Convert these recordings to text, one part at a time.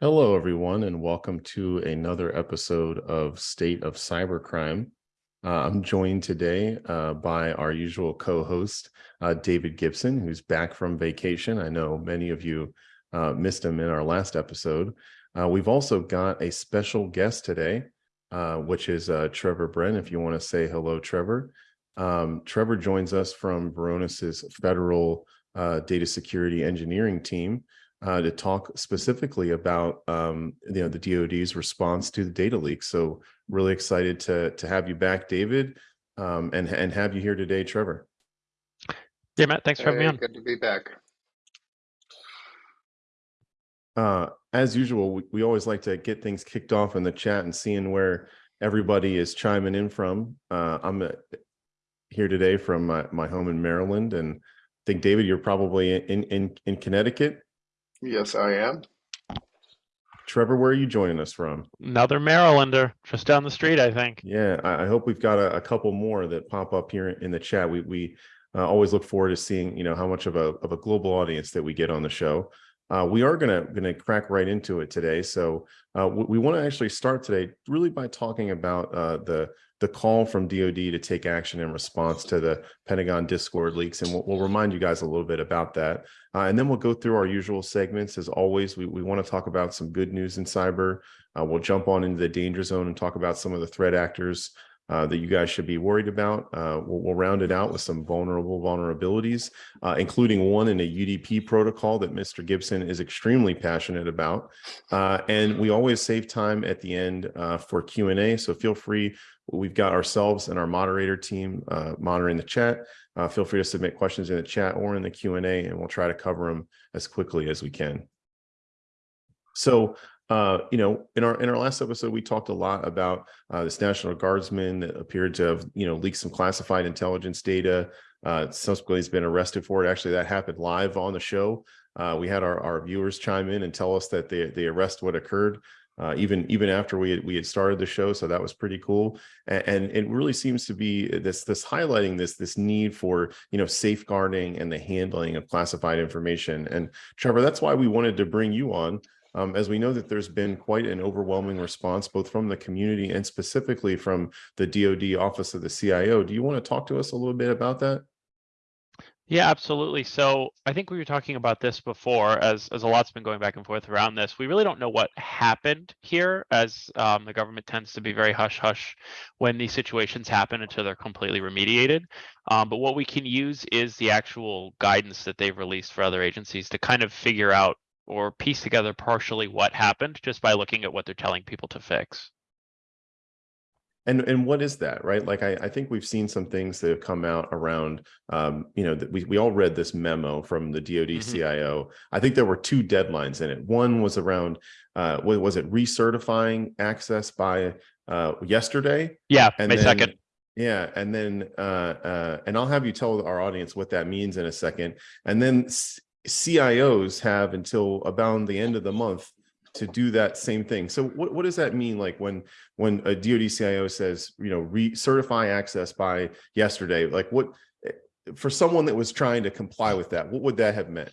Hello, everyone, and welcome to another episode of State of Cybercrime. Uh, I'm joined today uh, by our usual co-host, uh, David Gibson, who's back from vacation. I know many of you uh, missed him in our last episode. Uh, we've also got a special guest today, uh, which is Trevor Bren. If you want to say hello, Trevor. Um, Trevor joins us from Varonis's federal data security engineering team uh, to talk specifically about um, you know the DoD's response to the data leak. So really excited to to have you back, David, um, and and have you here today, Trevor. Yeah, Matt, thanks for having me on. Good to be back. Uh, as usual, we, we always like to get things kicked off in the chat and seeing where everybody is chiming in from. Uh, I'm uh, here today from my, my home in Maryland, and I think David, you're probably in in in Connecticut. Yes, I am. Trevor, where are you joining us from? Another Marylander just down the street, I think. Yeah, I, I hope we've got a, a, couple more that pop up here in the chat. We we uh, always look forward to seeing you know how much of a of a global audience that we get on the show. Uh, we are gonna gonna crack right into it today. So uh, we, want to actually start today really by talking about uh, the the call from DoD to take action in response to the Pentagon Discord leaks. And we'll, we'll remind you guys a little bit about that. Uh, and then we'll go through our usual segments. As always, we, we want to talk about some good news in cyber. Uh, we'll jump on into the danger zone and talk about some of the threat actors uh, that you guys should be worried about. Uh, we'll, we'll, round it out with some vulnerable vulnerabilities, uh, including one in a UDP protocol that Mr. Gibson is extremely passionate about. Uh, and we always save time at the end uh, for Q&A, so feel free. We've got ourselves and our moderator team uh, monitoring the chat. feel free to submit questions in the chat or in the Q&A, and we'll try to cover them as quickly as we can. So uh, you know, in our in our last episode, we talked a lot about uh, this National Guardsman that appeared to have, you know, leaked some classified intelligence data. Uh, subsequently, has been arrested for it. Actually, that happened live on the show. Uh, we had our, our viewers chime in and tell us that the the arrest what occurred. Uh, even even after we had, we had started the show, so that was pretty cool. And, and, it really seems to be this this highlighting this this need for you know safeguarding and the handling of classified information. And Trevor, that's why we wanted to bring you on um, as we know that there's been quite an overwhelming response, both from the community and specifically from the DoD Office of the CIO. Do you want to talk to us a little bit about that? Yeah, absolutely. So I think we were talking about this before, as as a lot's been going back and forth around this. We really don't know what happened here, as um, the government tends to be very hush hush when these situations happen until they're completely remediated. Um, but what we can use is the actual guidance that they've released for other agencies to kind of figure out or piece together partially what happened just by looking at what they're telling people to fix. And and what is that, right? Like I, I think we've seen some things that have come out around, um, you know, that we, we all read this memo from the DoD mm -hmm. CIO. I think there were two deadlines in it. One was around, uh, what was it, recertifying access by uh, yesterday? Yeah, and May then, 2nd. Yeah, and then uh, uh, and I'll have you tell our audience what that means in a second. And then CIOs have until about the end of the month to do that same thing. So what, what does that mean? Like when when a DoD CIO says, you know, re-certify access by yesterday, like what eh, for someone that was trying to comply with that, what would that have meant?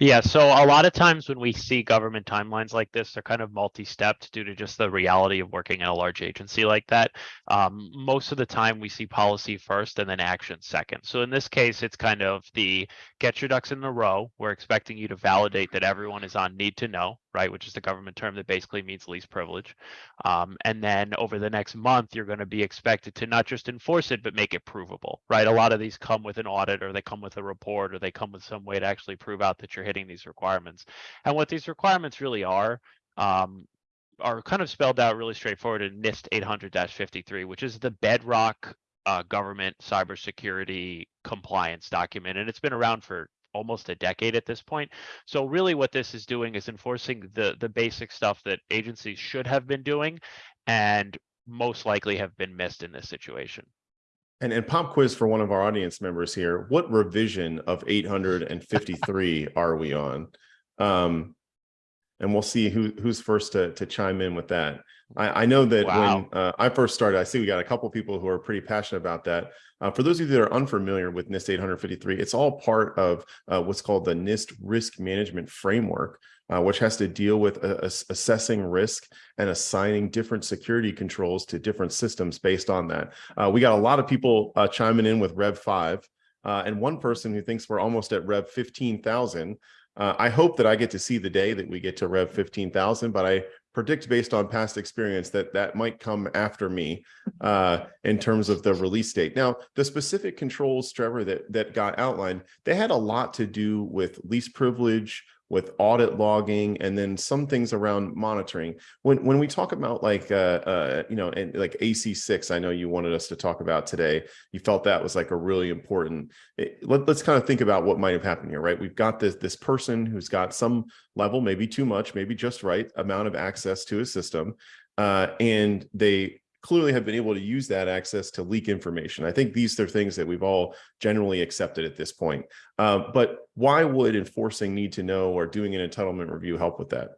Yeah, so a lot of times when we see government timelines like this, they're kind of multi-stepped due to just the reality of working in a large agency like that. Um, most of the time we see policy first and then action second. So in this case, it's kind of the get your ducks in a row. We're expecting you to validate that everyone is on need to know, right? Which is the government term that basically means least privilege. Um, and then over the next month, you're going to be expected to not just enforce it, but make it provable, right? A lot of these come with an audit or they come with a report or they come with some way to actually prove out that you're hitting these requirements. And what these requirements really are, um, are kind of spelled out really straightforward in NIST 800-53, which is the bedrock uh, government cybersecurity compliance document. And it's been around for almost a decade at this point. So really what this is doing is enforcing the, the basic stuff that agencies should have been doing and most likely have been missed in this situation. And, and pop quiz for one of our audience members here. What revision of 853 are we on? Um, and we'll see who who's first to to chime in with that. I, I know that Wow. when uh, I first started, I see we got a couple people who are pretty passionate about that. Uh, for those of you that are unfamiliar with NIST 853, it's all part of uh, what's called the NIST Risk Management Framework, uh, which has to deal with uh, assessing risk and assigning different security controls to different systems based on that. Uh, we got a lot of people uh, chiming in with Rev 5, uh, and one person who thinks we're almost at Rev 15,000. Uh, I hope that I get to see the day that we get to Rev 15,000, but I predict based on past experience that that might come after me uh, in terms of the release date. Now, the specific controls, Trevor, that that got outlined, they had a lot to do with least privilege, with audit logging, and then some things around monitoring. When when we talk about like uh, uh, you know, and like AC6, I know you wanted us to talk about today. You felt that was like a really important. It, let, let's kind of think about what might have happened here, right? We've got this this person who's got some level, maybe too much, maybe just right amount of access to a system. Uh, and they clearly have been able to use that access to leak information. I think these are things that we've all generally accepted at this point. Uh, but why would enforcing need to know or doing an entitlement review help with that?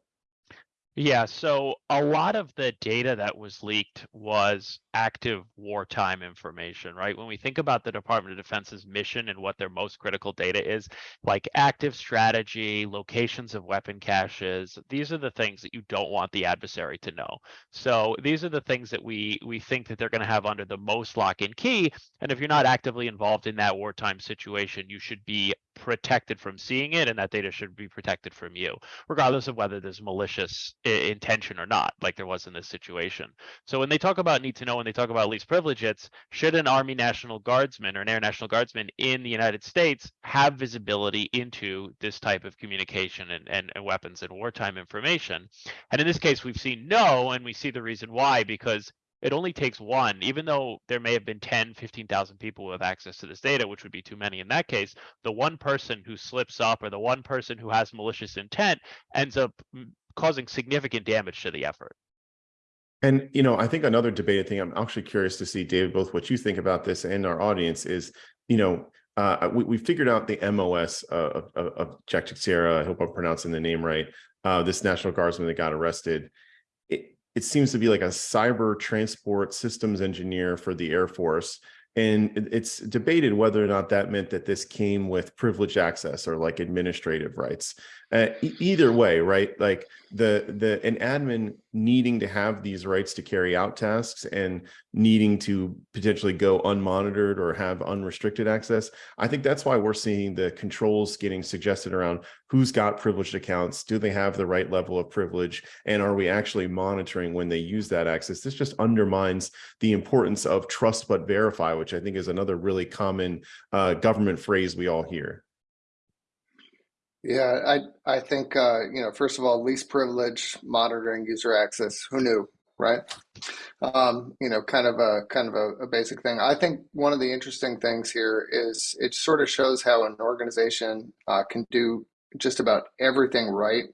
Yeah, so a lot of the data that was leaked was active wartime information, right? When we think about the Department of Defense's mission and what their most critical data is, like active strategy, locations of weapon caches, these are the things that you don't want the adversary to know. So these are the things that we we think that they're going to have under the most lock and key. And if you're not actively involved in that wartime situation, you should be protected from seeing it and that data should be protected from you regardless of whether there's malicious intention or not, like there was in this situation. So when they talk about need to know, when they talk about least privilege, it's should an Army National Guardsman or an Air National Guardsman in the United States have visibility into this type of communication and, and, and weapons and wartime information? And in this case, we've seen no, and we see the reason why, because it only takes one, even though there may have been 10, 15,000 people who have access to this data, which would be too many in that case, the one person who slips up or the one person who has malicious intent ends up mm, causing significant damage to the effort. And, you know, I think another debated thing, I'm actually curious to see, David, both what you think about this and our audience is, you know, uh, we, we figured out the MOS of, of, of Jack Teixeira, I hope I'm pronouncing the name right, uh, this National Guardsman that got arrested. It, seems to be like a cyber transport systems engineer for the Air Force. And it's debated whether or not that meant that this came with privileged access or like administrative rights. Uh, e- either way, right? Like the the an admin needing to have these rights to carry out tasks and needing to potentially go unmonitored or have unrestricted access. I think that's why we're seeing the controls getting suggested around who's got privileged accounts, do they have the right level of privilege, and are we actually monitoring when they use that access? This just undermines the importance of trust but verify, which I think is another really common uh, government phrase we all hear. Yeah, I I think uh, you know, first of all, least privilege monitoring user access. Who knew, right? Um, you know, kind of a kind of a, a basic thing. I think one of the interesting things here is it sort of shows how an organization uh, can do just about everything right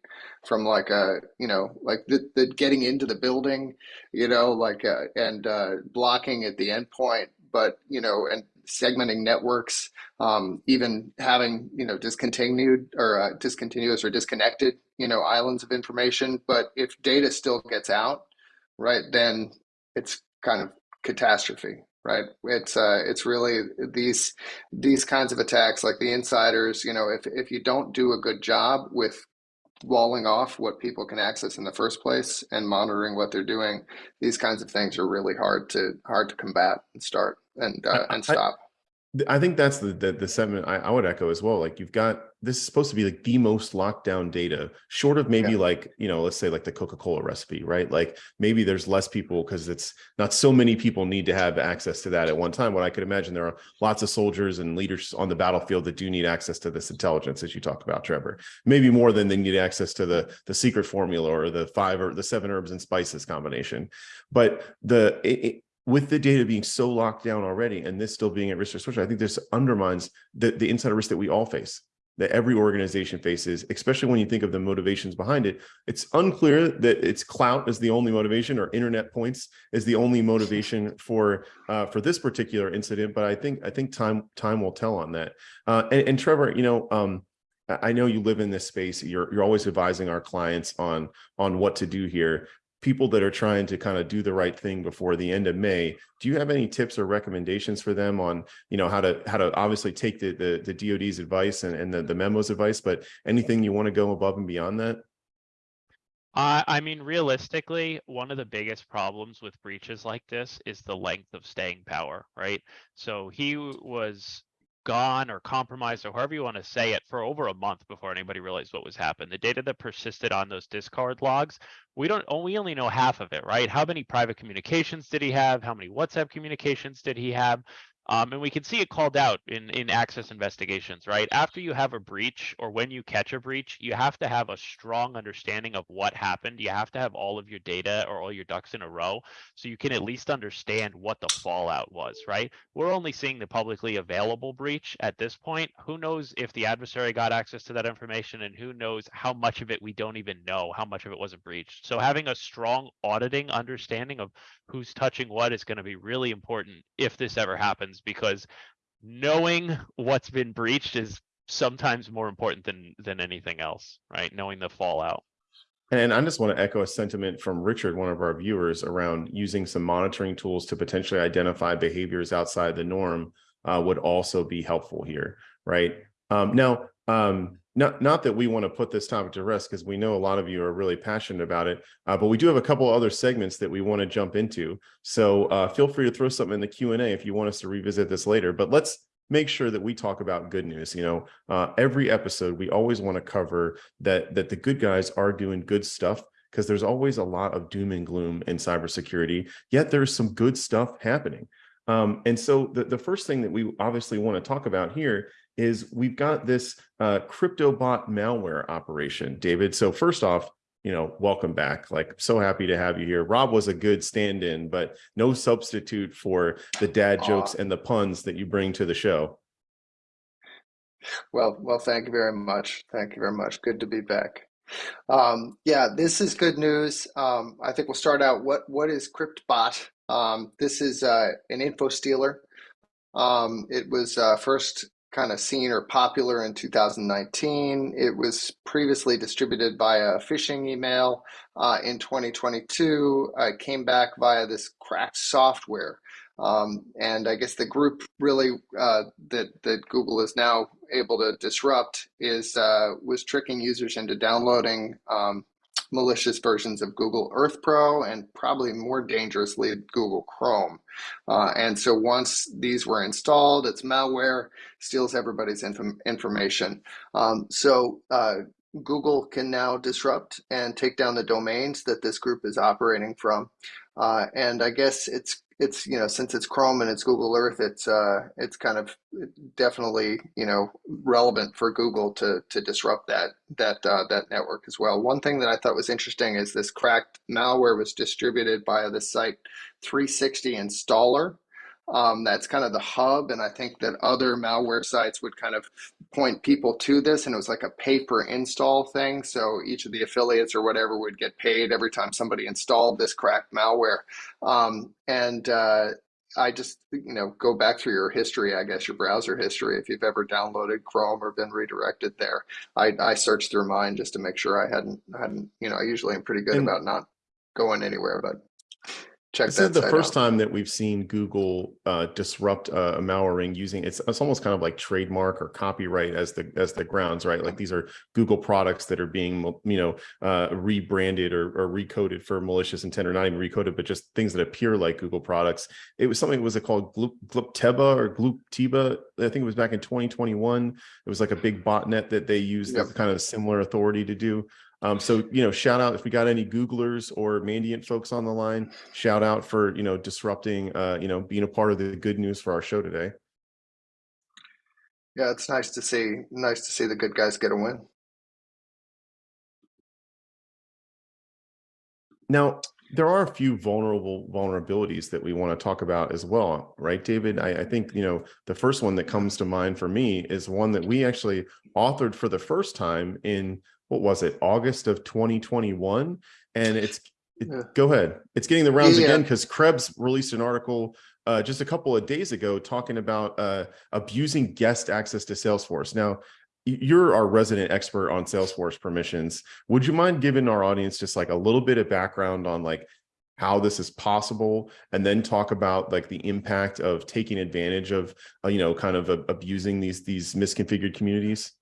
from like a you know like the, the getting into the building you know like uh, and uh, blocking at the endpoint but you know and segmenting networks um, even having you know discontinued or uh, discontinuous or disconnected you know islands of information. But if data still gets out right then it's kind of catastrophe right? It's uh it's really these these kinds of attacks like the insiders you know if if you don't do a good job with walling off what people can access in the first place and monitoring what they're doing these kinds of things are really hard to hard to combat and start and uh, and stop Th- I think that's the the, the sentiment I, I would echo as well. Like you've got this is supposed to be like the most locked down data, short of maybe Yeah. like you know, let's say like the Coca Cola recipe, right? Like maybe there's less people because it's not so many people need to have access to that at one time. What I could imagine there are lots of soldiers and leaders on the battlefield that do need access to this intelligence, as you talked about, Trevor. Maybe more than they need access to the the secret formula or the five or the seven herbs and spices combination. But the it, it- with the data being so locked down already and this still being at risk of switch, I think this undermines the, the insider risk that we all face, that every organization faces, especially when you think of the motivations behind it. It's unclear that it's clout is the only motivation or internet points is the only motivation for uh, for this particular incident. But I think I think time time will tell on that. Uh, and, and Trevor, you know, um, I I know you live in this space. You're you're always advising our clients on on what to do here. People that are trying to kind of do the right thing before the end of May, do you have any tips or recommendations for them on, you know, how to how to obviously take the the, the DoD's advice and, and the, the memos advice, but anything you want to go above and beyond that? I, I mean, realistically, one of the biggest problems with breaches like this is the length of staying power, right? So he was gone or compromised or however you want to say it for over a month before anybody realized what was happening. The data that persisted on those Discord logs, we don't, oh, we only know half of it, right? How many private communications did he have? How many WhatsApp communications did he have? Um, and we can see it called out in, in access investigations, right? After you have a breach or when you catch a breach, you have to have a strong understanding of what happened. You have to have all of your data or all your ducks in a row so you can at least understand what the fallout was, right? We're only seeing the publicly available breach at this point. Who knows if the adversary got access to that information and who knows how much of it we don't even know, how much of it wasn't breached. So having a strong auditing understanding of who's touching what is going to be really important if this ever happens because knowing what's been breached is sometimes more important than than anything else right knowing the fallout And I just want to echo a sentiment from Richard, one of our viewers, around using some monitoring tools to potentially identify behaviors outside the norm uh, would also be helpful here, right? Um, now, um, not not that we want to put this topic to rest because we know a lot of you are really passionate about it, uh, but we do have a couple other segments that we want to jump into. So uh, feel free to throw something in the Q and A if you want us to revisit this later. But let's make sure that we talk about good news. You know, uh, every episode we always want to cover that that the good guys are doing good stuff because there's always a lot of doom and gloom in cybersecurity. Yet there's some good stuff happening. Um, and so the, the first thing that we obviously want to talk about here is we've got this uh, CryptBot malware operation, David. So first off, you know, welcome back. Like, so happy to have you here. Rob was a good stand-in, but no substitute for the dad jokes and the puns that you bring to the show. Well, well, thank you very much. Thank you very much. Good to be back. Um, yeah, this is good news. Um, I think we'll start out. What what is CryptBot? Um, this is uh, an info stealer. Um, it was uh, first kind of seen or popular in 2019. It was previously distributed via a phishing email uh, in 2022. Uh, it came back via this cracked software. Um, and I guess the group really uh, that that Google is now able to disrupt is uh, was tricking users into downloading um, malicious versions of Google Earth Pro and probably more dangerously Google Chrome. Uh, and so once these were installed, it's malware, steals everybody's inf information. Um, so uh, Google can now disrupt and take down the domains that this group is operating from. Uh, and I guess it's it's you know since it's Chrome and it's Google Earth, it's uh, it's kind of definitely you know relevant for Google to to disrupt that that uh, that network as well. One thing that I thought was interesting is this cracked malware was distributed via the site 360 Installer. Um, that's kind of the hub, and I think that other malware sites would kind of point people to this, and it was like a pay per install thing. So each of the affiliates or whatever would get paid every time somebody installed this cracked malware. Um, and uh, I just, you know, go back through your history, I guess your browser history, if you've ever downloaded Chrome or been redirected there. I, I searched through mine just to make sure I hadn't, hadn't, you know, I usually am pretty good And- about not going anywhere, but check This is the first out. time that we've seen Google uh, disrupt uh, a malware ring using it's it's almost kind of like trademark or copyright as the as the grounds, right? Like these are Google products that are being you know uh, rebranded or, or recoded for malicious intent, or not even recoded, but just things that appear like Google products. It was something was it called Gloop, Glupteba or Glooptiba? I think it was back in 2021. It was like a big botnet that they used Yep. kind of similar authority to do. Um, so, you know, shout out if we got any Googlers or Mandiant folks on the line, shout out for, you know, disrupting, uh, you know, being a part of the good news for our show today. Yeah, it's nice to see, nice to see the good guys get a win. Now, there are a few vulnerable vulnerabilities that we want to talk about as well, right, David? I, I think, you know, the first one that comes to mind for me is one that we actually authored for the first time in, what was it, August of 2021? And it's, it- Yeah. go ahead. It's getting the rounds Yeah. again because Krebs released an article uh, just a couple of days ago talking about uh, abusing guest access to Salesforce. Now, you're our resident expert on Salesforce permissions. Would you mind giving our audience just like a little bit of background on like how this is possible and then talk about like the impact of taking advantage of uh, you know kind of uh, abusing these these misconfigured communities?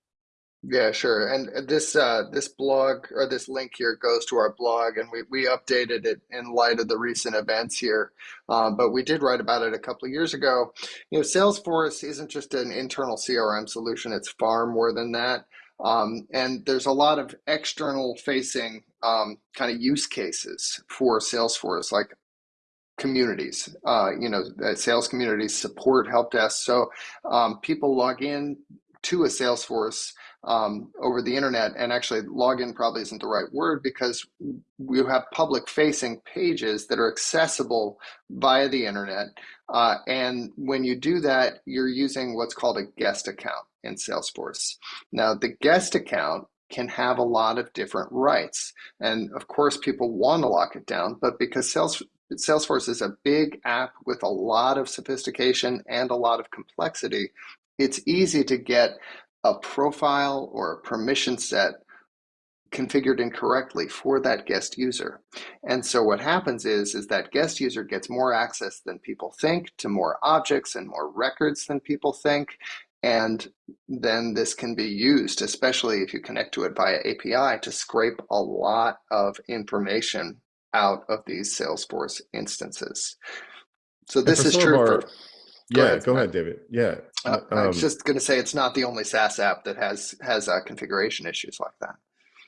Yeah, sure. And this uh, this blog or this link here goes to our blog, and we, we updated it in light of the recent events here. Um, but we did write about it a couple of years ago. You know, Salesforce isn't just an internal CRM solution; it's far more than that. Um, and there's a lot of external facing um, kind of use cases for Salesforce, like communities, uh, you know, sales communities, support, help desk. So um, people log in to a Salesforce um, over the internet and actually login probably isn't the right word because we have public facing pages that are accessible via the internet. Uh, and when you do that, you're using what's called a guest account in Salesforce. Now, the guest account can have a lot of different rights. And of course, people want to lock it down, but because Sales, Salesforce is a big app with a lot of sophistication and a lot of complexity, it's easy to get a profile or a permission set configured incorrectly for that guest user. And so what happens is, is that guest user gets more access than people think to more objects and more records than people think. And then this can be used, especially if you connect to it via API, to scrape a lot of information out of these Salesforce instances. So this is true our, for Go yeah, ahead. go ahead, David. Yeah, uh, um, I was just going to say it's not the only SaaS app that has has uh, configuration issues like that.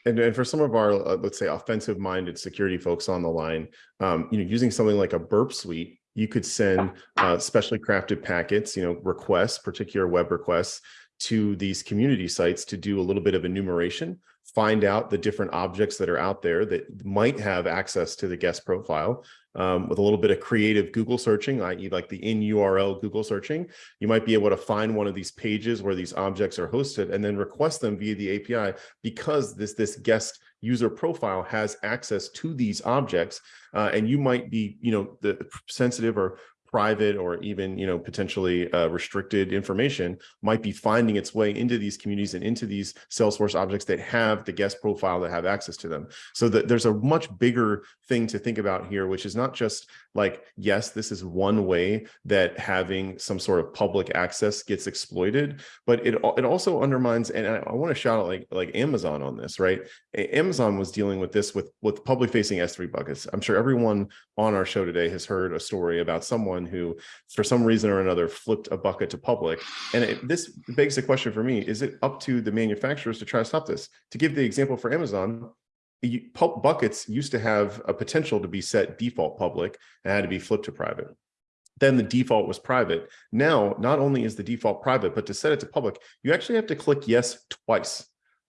And, and for some of our, uh, let's say, offensive-minded security folks on the line, um, you know, using something like a Burp Suite, you could send uh, specially crafted packets, you know, requests, particular web requests to these community sites to do a little bit of enumeration, find out the different objects that are out there that might have access to the guest profile, um, with a little bit of creative Google searching, i.e. like the in URL Google searching, you might be able to find one of these pages where these objects are hosted and then request them via the API because this, this guest user profile has access to these objects uh, and you might be, you know, the sensitive or private or even you know potentially uh, restricted information might be finding its way into these communities and into these Salesforce objects that have the guest profile that have access to them. So that there's a much bigger thing to think about here, which is not just like, yes, this is one way that having some sort of public access gets exploited, but it, it also undermines, and I, I want to shout out like, like Amazon on this, right? Amazon was dealing with this with, with public facing S3 buckets. I'm sure everyone on our show today has heard a story about someone someone who, for some reason or another, flipped a bucket to public. And it, this begs the question for me, is it up to the manufacturers to try to stop this? To give the example for Amazon, you, buckets used to have a potential to be set default public and had to be flipped to private. Then the default was private. Now, not only is the default private, but to set it to public, you actually have to click yes twice.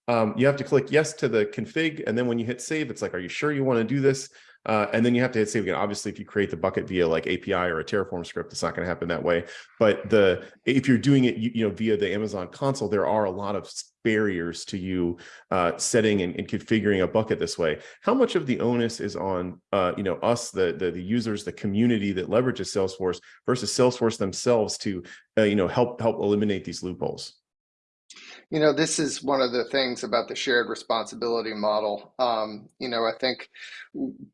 Um, you have to click yes to the config. And then when you hit save, it's like, are you sure you want to do this? Uh, and then you have to hit save again. Obviously, if you create the bucket via like API or a Terraform script, it's not going to happen that way. But the if you're doing it, you, you, know, via the Amazon console, there are a lot of barriers to you uh, setting and, and, configuring a bucket this way. How much of the onus is on uh, you know us, the, the, the users, the community that leverages Salesforce versus Salesforce themselves to uh, you know help help eliminate these loopholes? You know, this is one of the things about the shared responsibility model. Um, you know, I think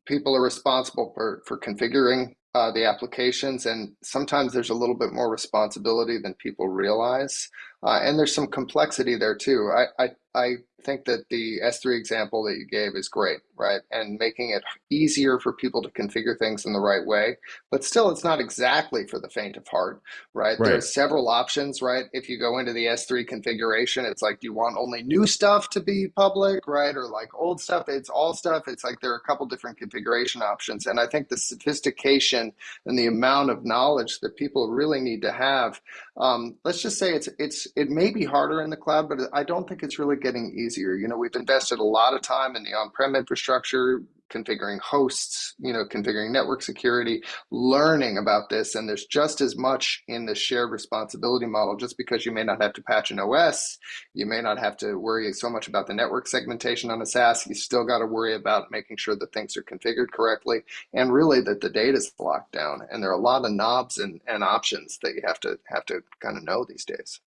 people are responsible for, for configuring uh, the applications, and sometimes there's a little bit more responsibility than people realize. Uh, and there's some complexity there too. I, I, I think that the S3 example that you gave is great, right? And making it easier for people to configure things in the right way. But still, it's not exactly for the faint of heart, right? right. There's several options, right? If you go into the S3 configuration, it's like, do you want only new stuff to be public, right? Or like old stuff? It's all stuff. It's like there are a couple different configuration options. And I think the sophistication and the amount of knowledge that people really need to have, um, let's just say it's it's it may be harder in the cloud, but I don't think it's really getting easier. You know, we've invested a lot of time in the on-prem infrastructure, configuring hosts, you know, configuring network security, learning about this. And there's just as much in the shared responsibility model, just because you may not have to patch an OS, you may not have to worry so much about the network segmentation on a SaaS, you still got to worry about making sure that things are configured correctly and really that the data is locked down. And there are a lot of knobs and, and options that you have to have to kind of know these days.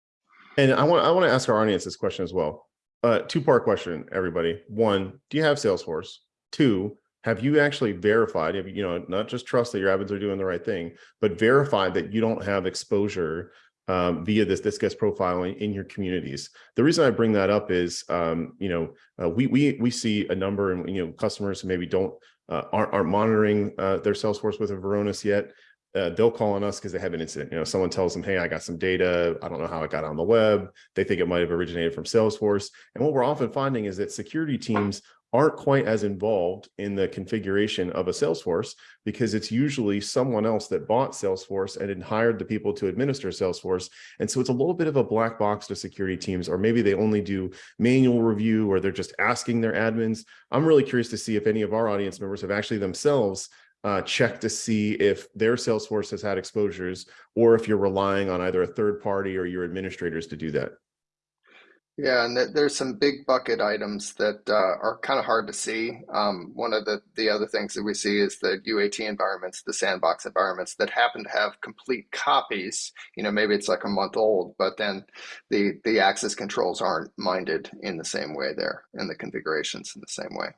And I want I want to ask our audience this question as well. Uh, two part question, everybody. One, do you have Salesforce? Two, have you actually verified? Have you, you know not just trust that your admins are doing the right thing, but verified that you don't have exposure um, via this this guest profiling in your communities. The reason I bring that up is, um, you know, uh, we we we see a number of you know customers who maybe don't uh, aren't, aren't monitoring uh, their Salesforce with a Varonis yet. Uh, they'll call on us because they have an incident. You know, someone tells them, "Hey, I got some data. I don't know how it got on the web." They think it might have originated from Salesforce. And what we're often finding is that security teams aren't quite as involved in the configuration of a Salesforce because it's usually someone else that bought Salesforce and hired the people to administer Salesforce. And so it's a little bit of a black box to security teams, or maybe they only do manual review or they're just asking their admins. I'm really curious to see if any of our audience members have actually themselves uh, checked to see if their Salesforce has had exposures or if you're relying on either a third party or your administrators to do that. Yeah, and there's some big bucket items that uh, are kind of hard to see. Um, one of the, the other things that we see is the UAT environments, the sandbox environments that happen to have complete copies. You know, maybe it's like a month old, but then the, the access controls aren't minded in the same way there and the configurations in the same way.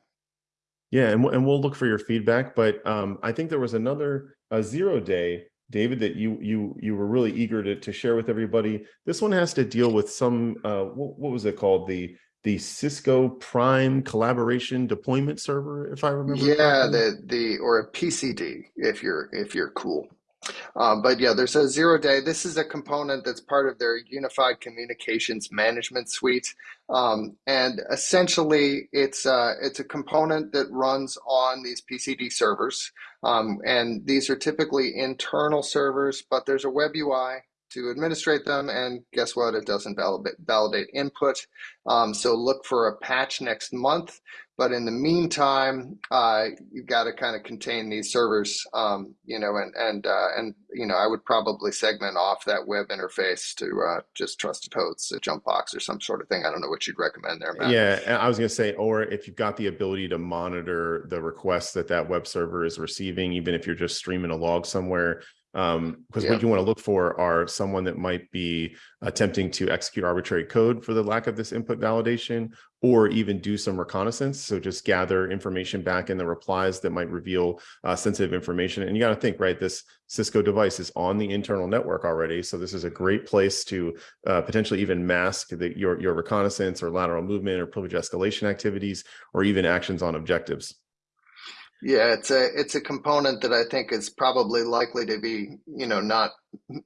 Yeah, and, and we'll look for your feedback, but um, I think there was another a zero day David, that you you you were really eager to to share with everybody. This one has to deal with some uh, what, what was it called the the Cisco Prime Collaboration Deployment Server, if I remember. Yeah, correctly. the the or a PCD if you're if you're cool. Um, but yeah, there's a zero day. This is a component that's part of their unified communications management suite. Um, and essentially it's, uh, it's a component that runs on these PCD servers. Um, and these are typically internal servers, but there's a web UI to administrate them. And guess what? It doesn't validate, validate input. Um, so look for a patch next month. But in the meantime, uh, you've got to kind of contain these servers, um, you know, and and uh, and you know, I would probably segment off that web interface to uh, just trusted hosts, a jump box or some sort of thing. I don't know what you'd recommend there, Matt. Yeah, I was going to say, or if you've got the ability to monitor the requests that that web server is receiving, even if you're just streaming a log somewhere, um because yeah. what you want to look for are someone that might be attempting to execute arbitrary code for the lack of this input validation or even do some reconnaissance. So just gather information back in the replies that might reveal uh, sensitive information. And you got to think right this cisco device is on the internal network already. So this is a great place to uh, potentially even mask the, your your reconnaissance or lateral movement or privilege escalation activities or even actions on objectives yeah, it's a it's a component that I think is probably likely to be, you know, not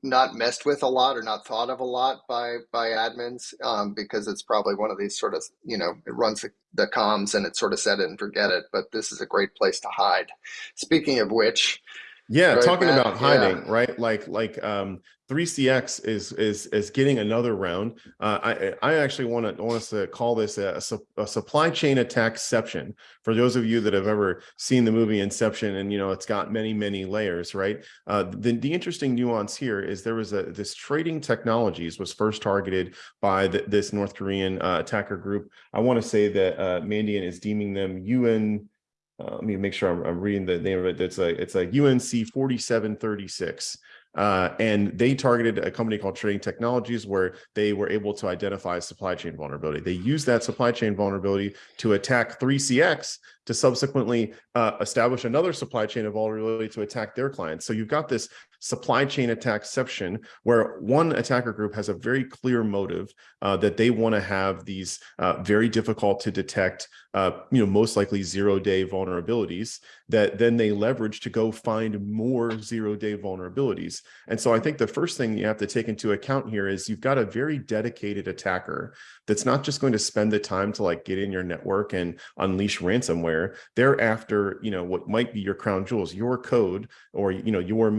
not messed with a lot or not thought of a lot by by admins um, because it's probably one of these sort of, you know, it runs the, the comms and it's sort of set it and forget it. But this is a great place to hide. Speaking of which, yeah, right, talking Matt? about hiding, yeah. right? Like like um 3CX is is is getting another round. Uh, I I actually want to want us to call this a, a, supply chain attackception. For those of you that have ever seen the movie Inception, and you know it's got many many layers, right? Uh, the the interesting nuance here is there was a this trading technologies was first targeted by the, this North Korean uh, attacker group. I want to say that uh, Mandiant is deeming them UN uh, let me make sure I'm, I'm, reading the name of it. It's a it's a UNC 4736. Uh, and they targeted a company called Trading Technologies where they were able to identify supply chain vulnerability. They used that supply chain vulnerability to attack 3CX to subsequently uh, establish another supply chain of vulnerability to attack their clients. So you've got this supply chain attackception where one attacker group has a very clear motive uh, that they want to have these uh, very difficult to detect, uh, you know, most likely zero day vulnerabilities that then they leverage to go find more zero day vulnerabilities. And so I think the first thing you have to take into account here is you've got a very dedicated attacker that's not just going to spend the time to like get in your network and unleash ransomware. They're after, you know, what might be your crown jewels, your code or, you know, your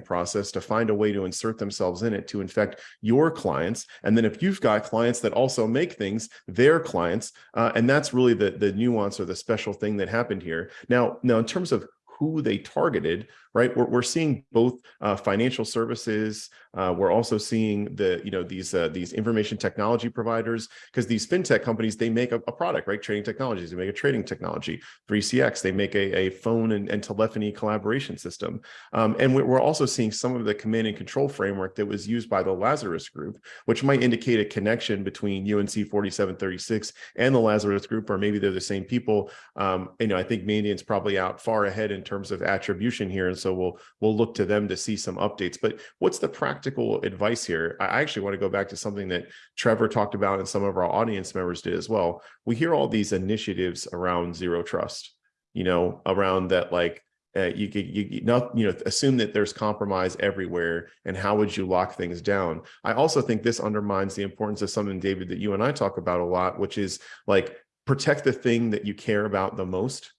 process to find a way to insert themselves in it to infect your clients. And then if you've got clients that also make things, their clients, uh, and that's really the, the nuance or the special thing that happened here. Now, now in terms of who they targeted, right? We're, we're seeing both uh, financial services. Uh, we're also seeing the, you know, these uh, these information technology providers, because these fintech companies, they make a, a, product, right? Trading technologies, they make a trading technology. 3CX, they make a, a phone and, and telephony collaboration system. Um, and we're also seeing some of the command and control framework that was used by the Lazarus group, which might indicate a connection between UNC 4736 and the Lazarus group, or maybe they're the same people. Um, you know, I think Mandiant's probably out far ahead in terms of attribution here. And so we'll we'll look to them to see some updates. But what's the practical advice here? I actually want to go back to something that Trevor talked about and some of our audience members did as well. We hear all these initiatives around zero trust, you know, around that like uh, you could you, you not you know assume that there's compromise everywhere and how would you lock things down i also think this undermines the importance of something david that you and i talk about a lot which is like protect the thing that you care about the most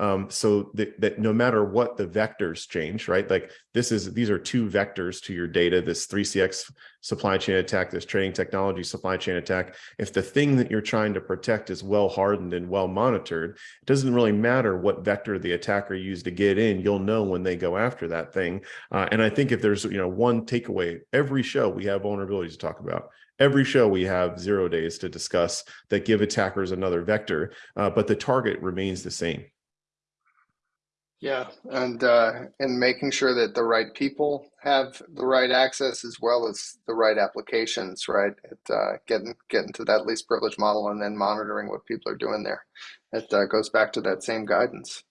um, so that, that no matter what the vectors change, right? Like this is, these are two vectors to your data, this 3CX supply chain attack, this trading technology supply chain attack. If the thing that you're trying to protect is well hardened and well monitored, it doesn't really matter what vector the attacker used to get in, you'll know when they go after that thing. Uh, and I think if there's, you know, one takeaway, every show we have vulnerabilities to talk about every show we have zero days to discuss that give attackers another vector, uh, but the target remains the same. Yeah, and uh, and making sure that the right people have the right access as well as the right applications, right? It, uh, getting getting to that least privilege model and then monitoring what people are doing there. It uh, goes back to that same guidance.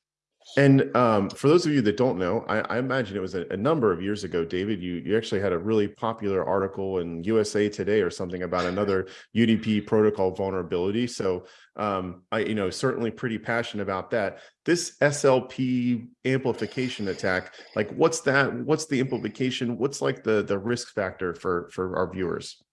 And um, for those of you that don't know, I, I imagine it was a, a, number of years ago, David, you, you actually had a really popular article in USA Today or something about another UDP protocol vulnerability. So um, I, you know, certainly pretty passionate about that. This SLP amplification attack, like what's that? What's the implication? What's like the, the risk factor for, for our viewers?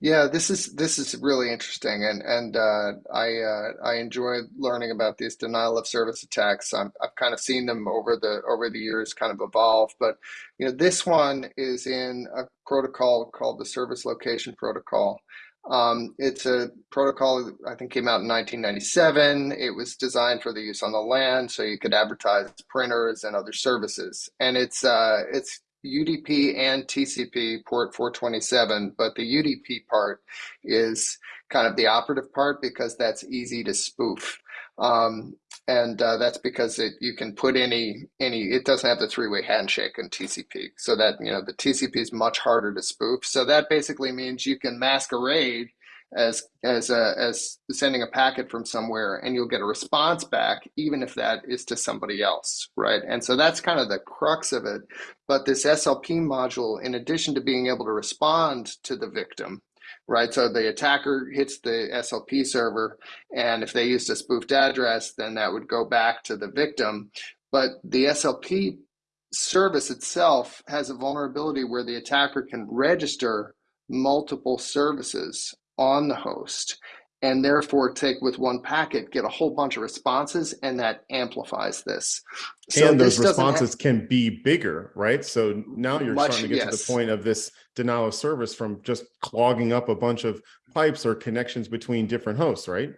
Yeah, this is this is really interesting, and and uh, I uh, I enjoy learning about these denial of service attacks. i have kind of seen them over the over the years, kind of evolve. But you know, this one is in a protocol called the Service Location Protocol. Um, it's a protocol that I think came out in 1997. It was designed for the use on the land, so you could advertise printers and other services. And it's uh, it's UDP and TCP port 427, but the UDP part is kind of the operative part because that's easy to spoof. Um, and uh, that's because it, you can put any any it doesn't have the three-way handshake in TCP so that you know the TCP is much harder to spoof so that basically means you can masquerade as as a, as sending a packet from somewhere and you'll get a response back even if that is to somebody else right? And so that's kind of the crux of it. But this slp module in addition to being able to respond to the victim right? So the attacker hits the slp server and if they used a spoofed address then that would go back to the victim. But the slp service itself has a vulnerability where the attacker can register multiple services on the host and therefore take with one packet, get a whole bunch of responses, and that amplifies this. So and those responses can be bigger, right? So now you're much, starting to get yes. to the point of this denial of service from just clogging up a bunch of pipes or connections between different hosts, right?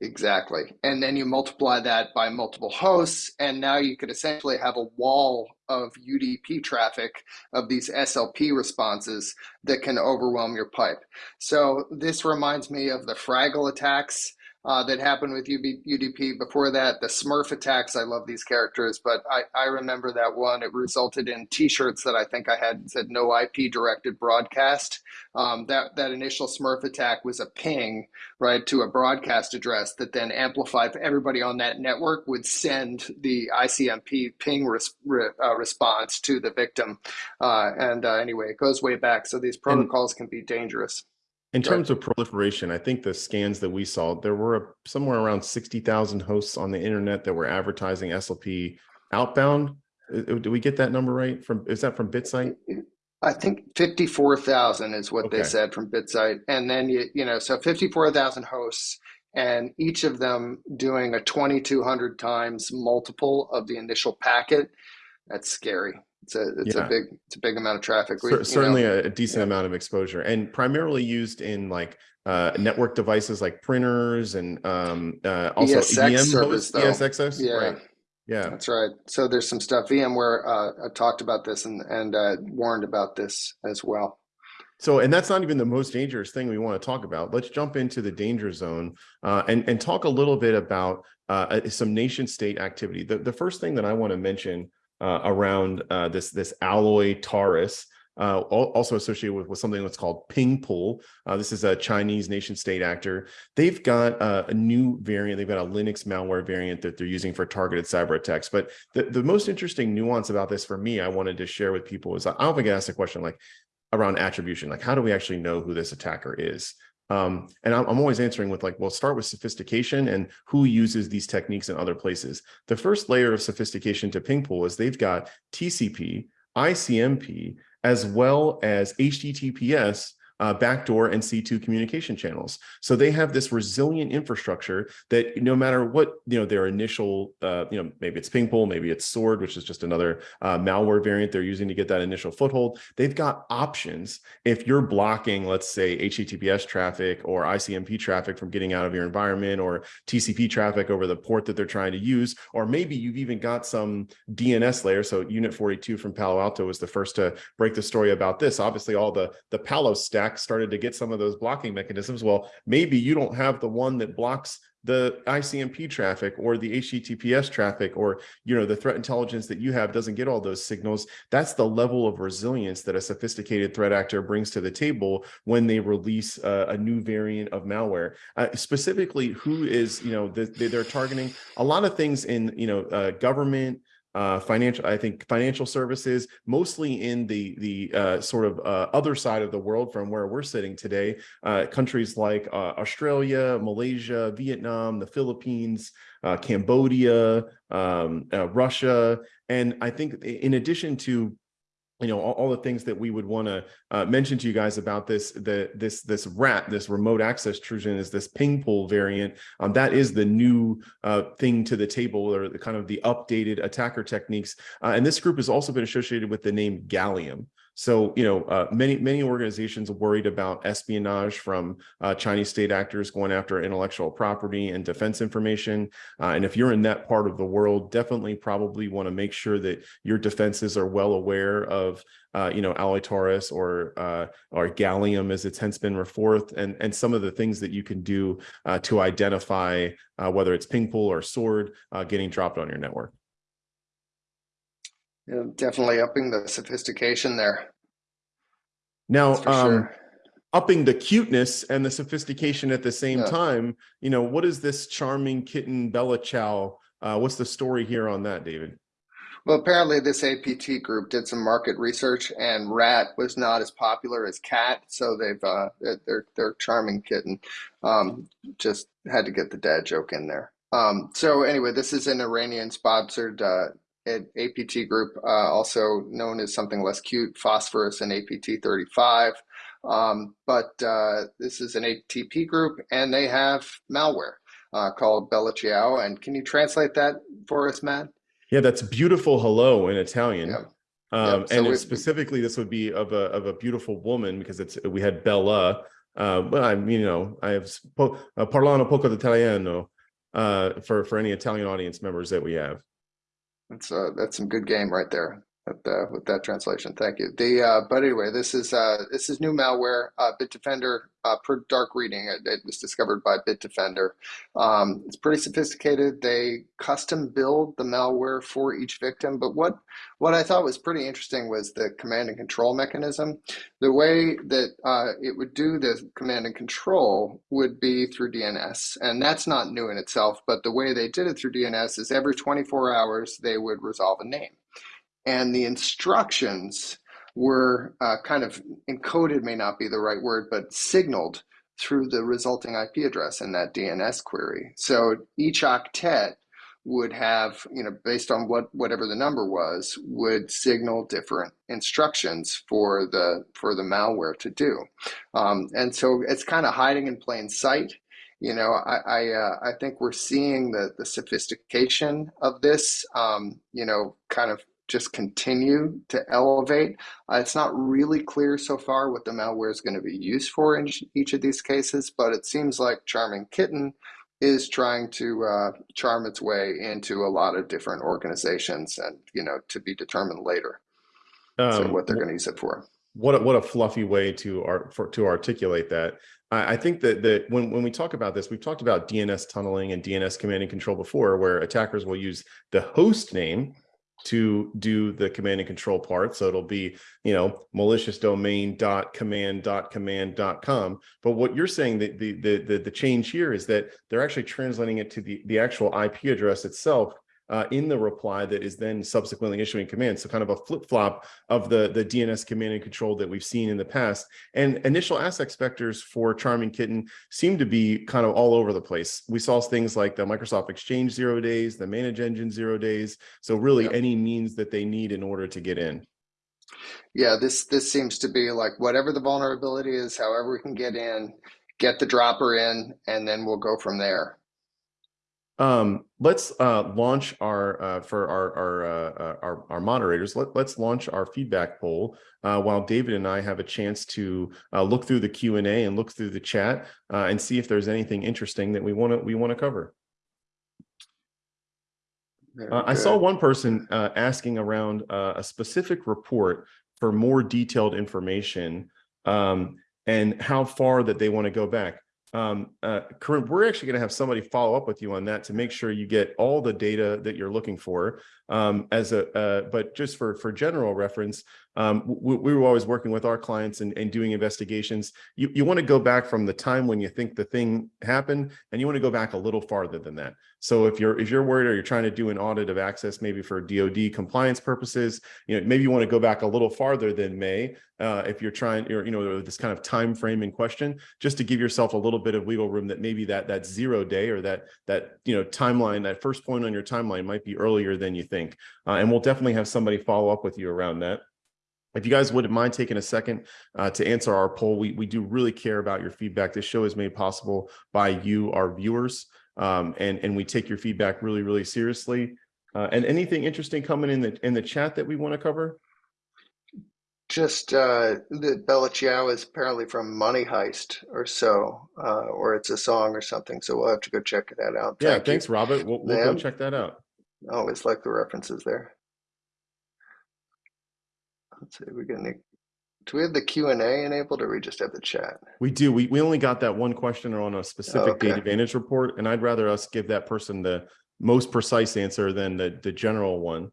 Exactly. And then you multiply that by multiple hosts, and now you could essentially have a wall of UDP traffic of these SLP responses that can overwhelm your pipe. So this reminds me of the Fraggle attacks uh, that happened with UB, UDP. Before that, the Smurf attacks. I love these characters, but I, I remember that one. It resulted in T-shirts that I think I had said no IP directed broadcast. Um, that that initial Smurf attack was a ping right to a broadcast address that then amplified. Everybody on that network would send the ICMP ping res, re, uh, response to the victim. Uh, and uh, anyway, it goes way back. So these protocols and, can be dangerous. In terms of proliferation, I think the scans that we saw, there were somewhere around 60,000 hosts on the internet that were advertising SLP outbound. Do we get that number right? From Is that from BitSight? I think 54,000 is what okay. they said from BitSight. And then, you, you know, so 54,000 hosts and each of them doing a 2,200 times multiple of the initial packet. That's scary. It's a it's yeah. a big it's a big amount of traffic. We, certainly know, a, decent yeah. amount of exposure, and primarily used in like uh, network devices like printers and um, uh, also ESX EM service, ESXs. Yeah. Right. Yeah. That's right. So there's some stuff. VMware uh, talked about this and and uh, warned about this as well. So, and that's not even the most dangerous thing we want to talk about. Let's jump into the danger zone uh, and and talk a little bit about uh, some nation state activity. The the first thing that I want to mention uh, around uh, this this alloy Taurus uh, also associated with, with something that's called PingPull. Uh, this is a Chinese nation state actor. They've got a new variant. They've got a Linux malware variant that they're using for targeted cyber attacks. But the, the most interesting nuance about this for me, I wanted to share with people is I often get asked a question like around attribution, like how do we actually know who this attacker is? Um, and I'm, I'm, always answering with like, well, start with sophistication and who uses these techniques in other places. The first layer of sophistication to PingPull is they've got TCP, ICMP, as well as HTTPS uh, backdoor and C2 communication channels. So they have this resilient infrastructure that no matter what, you know, their initial, uh, you know, maybe it's PingPull, maybe it's Sword, which is just another uh, malware variant they're using to get that initial foothold. They've got options. If you're blocking, let's say HTTPS traffic or ICMP traffic from getting out of your environment or TCP traffic over the port that they're trying to use, or maybe you've even got some DNS layer. So Unit 42 from Palo Alto was the first to break the story about this. Obviously all the, the Palo stack started to get some of those blocking mechanisms. Well, maybe you don't have the one that blocks the ICMP traffic or the HTTPS traffic or you know the threat intelligence that you have doesn't get all those signals. That's the level of resilience that a sophisticated threat actor brings to the table when they release a, a new variant of malware. Uh, specifically, who is you know the, they're targeting a lot of things in you know uh, government uh, financial, I think financial services, mostly in the the uh, sort of uh, other side of the world from where we're sitting today, uh, countries like uh, Australia, Malaysia, Vietnam, the Philippines, uh, Cambodia, um, Russia, and I think in addition to you know all, all, the things that we would want to uh, mention to you guys about this the this this rat this remote access Trojan is this PingPull variant. Um, that is the new uh, thing to the table or the kind of the updated attacker techniques. Uh, and this group has also been associated with the name gallium so, you know, uh, many, many organizations worried about espionage from uh, Chinese state actors going after intellectual property and defense information. Uh, and if you're in that part of the world, definitely probably want to make sure that your defenses are well aware of, uh, you know, Alloy Taurus or, uh, or Gallium as it's hence been referred, and, and some of the things that you can do uh, to identify whether it's PingPull or Sword getting dropped on your network. Yeah, definitely upping the sophistication there. Now, um, sure. upping the cuteness and the sophistication at the same yeah. time, you know, what is this charming kitten Bella Ciao? Uh, what's the story here on that, David? Well, apparently this APT group did some market research, and rat was not as popular as cat, so they've uh, they're they're charming kitten. Um, just had to get the dad joke in there. Um, so anyway, this is an Iranian sponsored uh, APT group, uh, also known as something less cute, phosphorus and APT 35. Um, but uh, this is an ATP group, and they have malware uh, called Bella Ciao. And can you translate that for us, Matt? Yeah, that's beautiful hello in Italian. Yeah. Um, so and specifically, this would be of a of a beautiful woman because it's we had Bella. Uh, but I, mean, you know, I have uh, parlano poco d'italiano uh, for for any Italian audience members that we have. That's uh, that's some good game right there with, uh, with that translation. Thank you. The uh, but anyway, this is uh, this is new malware. Uh, Bitdefender, uh, per dark reading, it, it, was discovered by Bitdefender. Um, it's pretty sophisticated. They custom build the malware for each victim. But what what I thought was pretty interesting was the command and control mechanism. The way that uh, it would do the command and control would be through DNS, and that's not new in itself. But the way they did it through DNS is every 24 hours they would resolve a name and the instructions were uh, kind of encoded may not be the right word but signaled through the resulting IP address in that DNS query. So each octet would have, you know, based on what whatever the number was, would signal different instructions for the for the malware to do. Um, and so it's kind of hiding in plain sight. You know, I I, uh, I think we're seeing the the sophistication of this. Um, you know, kind of just continue to elevate. Uh, it's not really clear so far what the malware is going to be used for in each of these cases, but it seems like Charming Kitten is trying to uh, charm its way into a lot of different organizations, and you know, to be determined later. so Um, what they're going to use it for. what a, what a fluffy way to art for to articulate that. I, I think that that when when we talk about this, we've talked about DNS tunneling and DNS command and control before, where attackers will use the host name to do the command and control part. So it'll be, you know, malicious domain dot command dot command dot com. But what you're saying that the, the the the change here is that they're actually translating it to the the actual IP address itself uh, in the reply that is then subsequently issuing commands. So kind of a flip flop of the the DNS command and control that we've seen in the past. And initial asset vectors for Charming Kitten seem to be kind of all over the place. We saw things like the Microsoft Exchange zero days, the Manage Engine zero days. So really any means that they need in order to get in. Yeah, this this seems to be like whatever the vulnerability is, however we can get in, get the dropper in, and then we'll go from there. Um, let's uh, launch our uh, for our our, uh, uh, our our moderators. Let, let's launch our feedback poll uh, while David and I have a chance to uh, look through the Q and A and look through the chat uh, and see if there's anything interesting that we want to we want to cover. I saw one person uh, asking around uh, a specific report for more detailed information um, and how far that they want to go back. Um, uh, Corinne, we're actually going to have somebody follow up with you on that to make sure you get all the data that you're looking for. Um, as a, uh, but just for for general reference, um, we, we were always working with our clients and, and doing investigations. You you want to go back from the time when you think the thing happened, and you want to go back a little farther than that. So if you're if you're worried or you're trying to do an audit of access, maybe for DoD compliance purposes, you know maybe you want to go back a little farther than May. Uh, if you're trying, or you know this kind of time frame in question, just to give yourself a little bit of wiggle room that maybe that that zero day or that that you know timeline, that first point on your timeline might be earlier than you think. Uh, and we'll definitely have somebody follow up with you around that. If you guys wouldn't mind taking a second uh, to answer our poll, we, we do really care about your feedback. This show is made possible by you, our viewers, um, and, and we take your feedback really, really seriously. Uh, and anything interesting coming in the in the chat that we want to cover? Just uh, that Bella Ciao is apparently from Money Heist or so, uh, or it's a song or something. So we'll have to go check that out. Yeah, Thank you. thanks, Robert. We'll, we'll go check that out. I always like the references there. Let's see, we got any, do we have the Q and A enabled or we just have the chat? We do. We, we only got that one question on a specific okay. data advantage report, and I'd rather us give that person the most precise answer than the, the general one.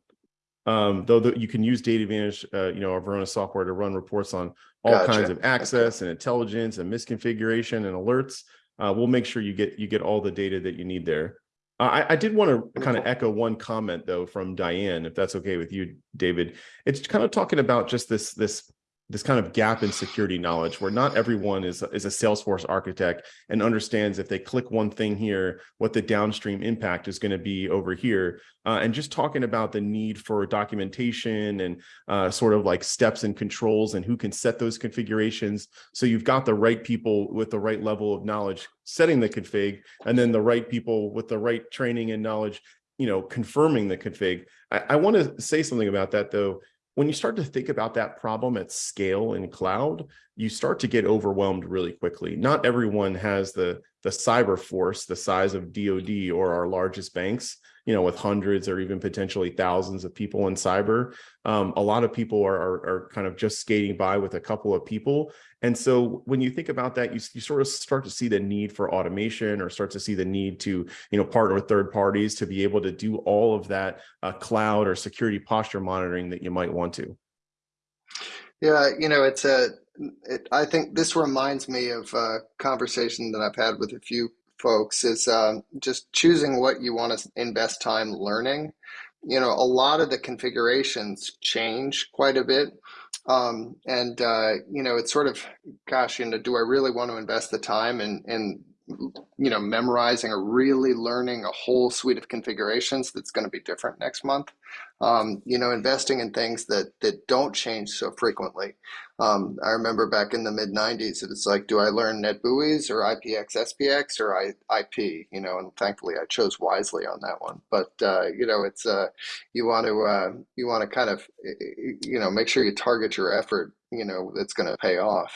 Um, though the, you can use data advantage, uh, you know, our Varonis software to run reports on all Gotcha. kinds of access and intelligence and misconfiguration and alerts. Uh, we'll make sure you get you get all the data that you need there. Uh, I, I did want to kind of echo one comment though from Diane, if that's okay with you, David. It's kind of talking about just this this this kind of gap in security knowledge where not everyone is is a Salesforce architect and understands if they click one thing here, what the downstream impact is going to be over here. Uh, and just talking about the need for documentation and uh, sort of like steps and controls and who can set those configurations. So you've got the right people with the right level of knowledge setting the config, and then the right people with the right training and knowledge, you know, confirming the config. I, I want to say something about that though when you start to think about that problem at scale in cloud, you start to get overwhelmed really quickly. Not everyone has the the cyber force the size of DoD or our largest banks, you know, with hundreds or even potentially thousands of people in cyber. Um, a lot of people are, are, are kind of just skating by with a couple of people. And so when you think about that, you, you sort of start to see the need for automation or start to see the need to, you know, partner with third parties to be able to do all of that uh, cloud or security posture monitoring that you might want to. Yeah, you know, it's a, it, I think this reminds me of a conversation that I've had with a few folks is um, just choosing what you want to invest time learning. You know, a lot of the configurations change quite a bit. Um, and, uh, you know, it's sort of, gosh, you know, do I really want to invest the time in, in, you know, memorizing or really learning a whole suite of configurations that's going to be different next month? Um, you know, investing in things that that don't change so frequently. Um, I remember back in the mid '90s, it was like, do I learn NetBEUI or IPX SPX or I, IP? You know, and thankfully I chose wisely on that one. But uh, you know, it's uh, you want to uh, you want to kind of you know make sure you target your effort. You know, that's going to pay off.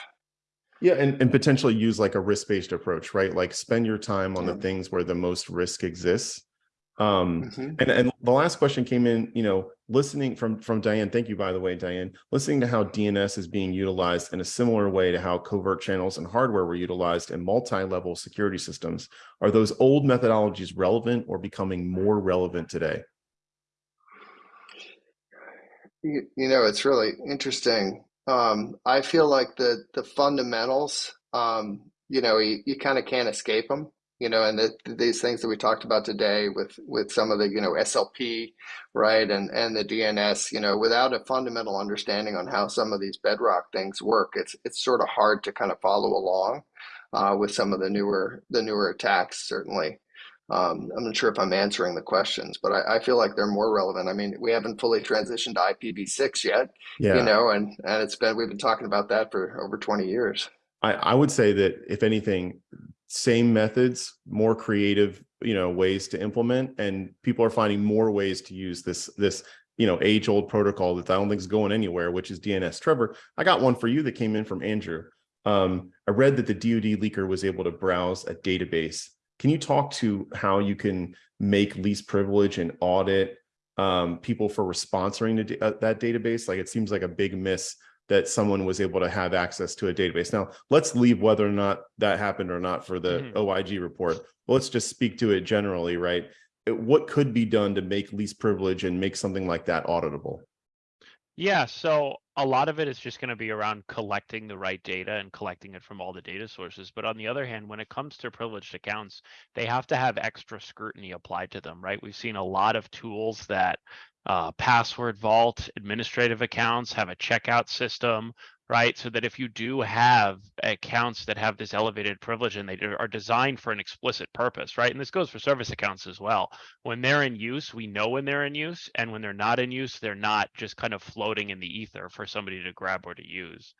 Yeah, and, and potentially use like a risk-based approach, right? Like spend your time on the things where the most risk exists. Um, Mhm. and, and the last question came in, you know, listening from, from Diane, thank you, by the way, Diane, listening to how DNS is being utilized in a similar way to how covert channels and hardware were utilized in multi-level security systems. Are those old methodologies relevant or becoming more relevant today? You, you know, it's really interesting. Um, I feel like the the fundamentals, um, you know, you, you kind of can't escape them. You know, and the, these things that we talked about today with with some of the you know SLP, right, and and the DNS, you know, without a fundamental understanding on how some of these bedrock things work, it's it's sort of hard to kind of follow along uh, with some of the newer the newer attacks, certainly. Um, I'm not sure if I'm answering the questions, but I, I feel like they're more relevant. I mean, we haven't fully transitioned to IPv6 yet, Yeah. you know, and and it's been we've been talking about that for over 20 years. I, I would say that if anything, same methods, more creative, you know, ways to implement, and people are finding more ways to use this this you know age old protocol that I don't think is going anywhere, which is DNS. Trevor, I got one for you that came in from Andrew. Um, I read that the DoD leaker was able to browse a database. Can you talk to how you can make least privilege and audit um, people for sponsoring uh, that database? Like it seems like a big miss that someone was able to have access to a database. Now, let's leave whether or not that happened or not for the Mhm. OIG report. But Let's just speak to it generally, right? What could be done to make least privilege and make something like that auditable? Yeah, so a lot of it is just going to be around collecting the right data and collecting it from all the data sources. But on the other hand, when it comes to privileged accounts, they have to have extra scrutiny applied to them, right? We've seen a lot of tools that uh, password vault, administrative accounts have a checkout system, right? So that if you do have accounts that have this elevated privilege and they are designed for an explicit purpose, right? And this goes for service accounts as well when they're in use, we know when they're in use, and when they're not in use, they're not just kind of floating in the ether for somebody to grab or to use.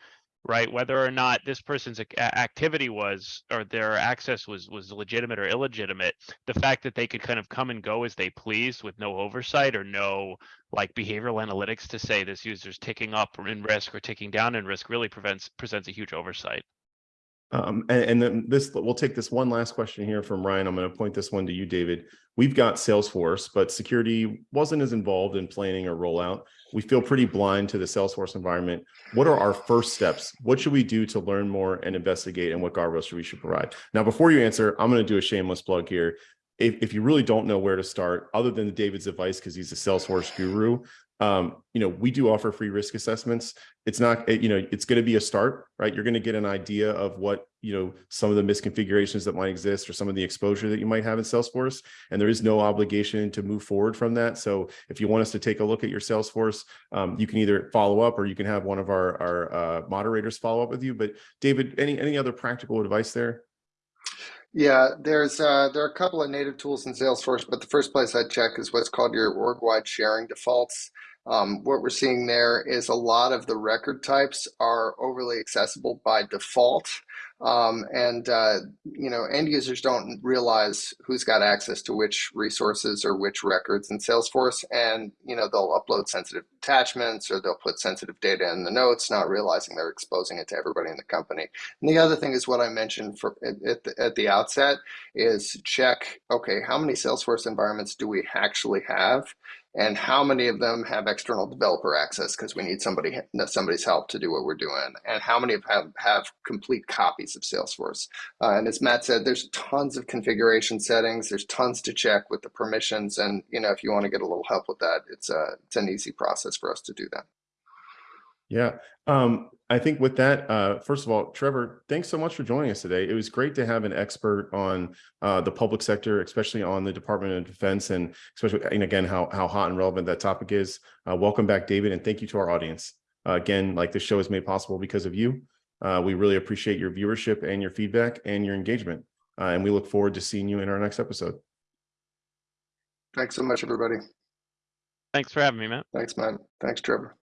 Right? Whether or not this person's activity was or their access was was legitimate or illegitimate, the fact that they could kind of come and go as they pleased with no oversight or no like behavioral analytics to say this user's ticking up in risk or ticking down in risk really prevents presents a huge oversight. Um, and, and then this, we'll take this one last question here from Ryan. I'm going to point this one to you, David. We've got Salesforce, but security wasn't as involved in planning or rollout. We feel pretty blind to the Salesforce environment. What are our first steps? What should we do to learn more and investigate and what guardrails should we should provide? Now, before you answer, I'm going to do a shameless plug here. If, if you really don't know where to start, other than David's advice, because he's a Salesforce guru, um, you know, we do offer free risk assessments. It's not, you know, it's going to be a start, right? You're going to get an idea of what, you know, some of the misconfigurations that might exist or some of the exposure that you might have in Salesforce. And there is no obligation to move forward from that. So if you want us to take a look at your Salesforce, um, you can either follow up or you can have one of our, our uh, moderators follow up with you. But David, any, any other practical advice there? Yeah, there's uh, there are a couple of native tools in Salesforce, but the first place I check is what's called your org-wide sharing defaults. Um, what we're seeing there is a lot of the record types are overly accessible by default. Um, and uh, you know, end users don't realize who's got access to which resources or which records in Salesforce, and you know they'll upload sensitive attachments or they'll put sensitive data in the notes, not realizing they're exposing it to everybody in the company. And the other thing is what I mentioned for at, the, at the outset is check, okay, how many Salesforce environments do we actually have? And how many of them have external developer access because we need somebody somebody's help to do what we're doing? And how many of have have complete copies of Salesforce? Uh, and as Matt said, there's tons of configuration settings. There's tons to check with the permissions, and you know if you want to get a little help with that, it's a it's an easy process for us to do that. Yeah. Um, I think with that, uh, first of all, Trevor, thanks so much for joining us today. It was great to have an expert on uh, the public sector, especially on the Department of Defense, and especially, and again, how how hot and relevant that topic is. Uh, welcome back, David, and thank you to our audience. Uh, again, like this show is made possible because of you. Uh, we really appreciate your viewership and your feedback and your engagement, uh, and we look forward to seeing you in our next episode. Thanks so much, everybody. Thanks for having me, Matt. Thanks, Matt. Thanks, Trevor.